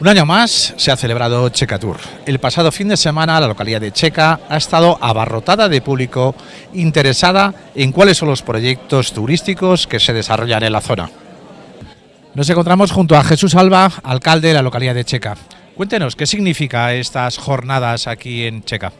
Un año más se ha celebrado Checa Tour. El pasado fin de semana la localidad de Checa ha estado abarrotada de público interesada en cuáles son los proyectos turísticos que se desarrollan en la zona. Nos encontramos junto a Jesús Alba, alcalde de la localidad de Checa. Cuéntenos, ¿qué significa estas jornadas aquí en Checa?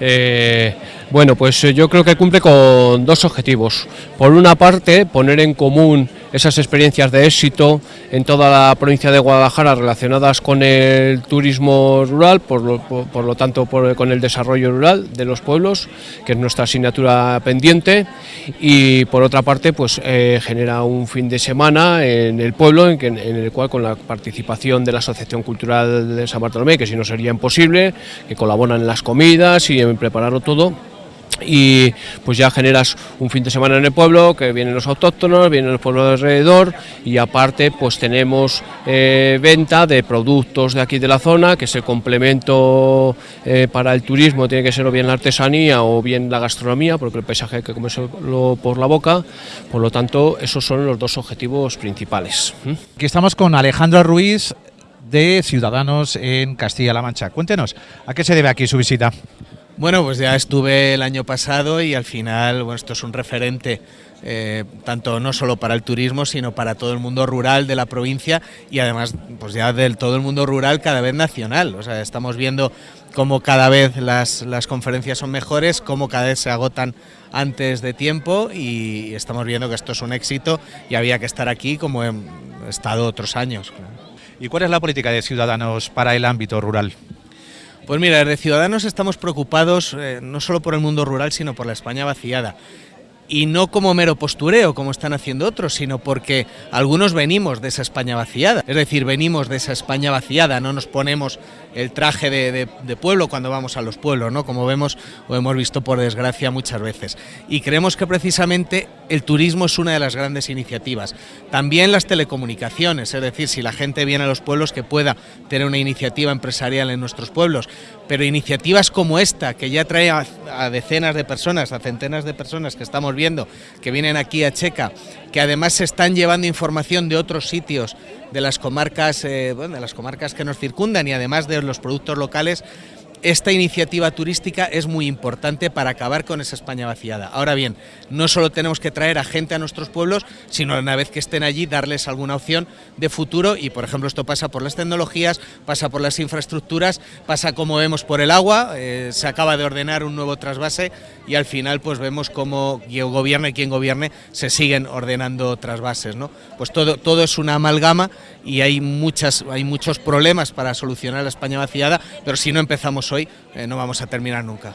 Eh, bueno, pues yo creo que cumple con dos objetivos. Por una parte, poner en común esas experiencias de éxito en toda la provincia de Guadalajara relacionadas con el turismo rural, por lo, tanto con el desarrollo rural de los pueblos, que es nuestra asignatura pendiente, y por otra parte pues eh, genera un fin de semana en el pueblo en, en, el cual con la participación de la Asociación Cultural de San Bartolomé, que si no sería imposible, que colaboran en las comidas y en prepararlo todo, y pues ya generas un fin de semana en el pueblo, que vienen los autóctonos, vienen los pueblos de alrededor y aparte pues tenemos eh, venta de productos de aquí de la zona, que es el complemento eh, para el turismo, tiene que ser o bien la artesanía o bien la gastronomía, porque el paisaje hay que comerlo por la boca, por lo tanto esos son los dos objetivos principales. ¿Mm? Aquí estamos con Alejandro Ruiz de Ciudadanos en Castilla-La Mancha. Cuéntenos, ¿a qué se debe aquí su visita? Bueno, pues ya estuve el año pasado y al final, bueno, esto es un referente eh, tanto no solo para el turismo, sino para todo el mundo rural de la provincia y además, pues ya del todo el mundo rural cada vez nacional. O sea, estamos viendo cómo cada vez las, las conferencias son mejores, cómo cada vez se agotan antes de tiempo y estamos viendo que esto es un éxito y había que estar aquí como he estado otros años. ¿Y cuál es la política de Ciudadanos para el ámbito rural? Pues mira, desde Ciudadanos estamos preocupados eh, no solo por el mundo rural, sino por la España vaciada y no como mero postureo, como están haciendo otros, sino porque algunos venimos de esa España vaciada. Es decir, venimos de esa España vaciada, no nos ponemos el traje de, pueblo cuando vamos a los pueblos, ¿no? como vemos o hemos visto por desgracia muchas veces. Y creemos que precisamente el turismo es una de las grandes iniciativas. También las telecomunicaciones, es decir, si la gente viene a los pueblos que pueda tener una iniciativa empresarial en nuestros pueblos, pero iniciativas como esta, que ya trae a, decenas de personas, a centenas de personas que estamos viendo que vienen aquí a Checa, que además se están llevando información de otros sitios, de las comarcas, eh, de las comarcas que nos circundan y además de los productos locales, esta iniciativa turística es muy importante para acabar con esa España vaciada. Ahora bien, no solo tenemos que traer a gente a nuestros pueblos, sino una vez que estén allí darles alguna opción de futuro y por ejemplo esto pasa por las tecnologías, pasa por las infraestructuras, pasa como vemos por el agua, eh, se acaba de ordenar un nuevo trasvase y al final pues vemos cómo gobierne quien gobierne se siguen ordenando trasvases, ¿no? Pues todo, todo es una amalgama y hay, muchas, hay muchos problemas para solucionar la España vaciada, pero si no empezamos hoy eh, no vamos a terminar nunca.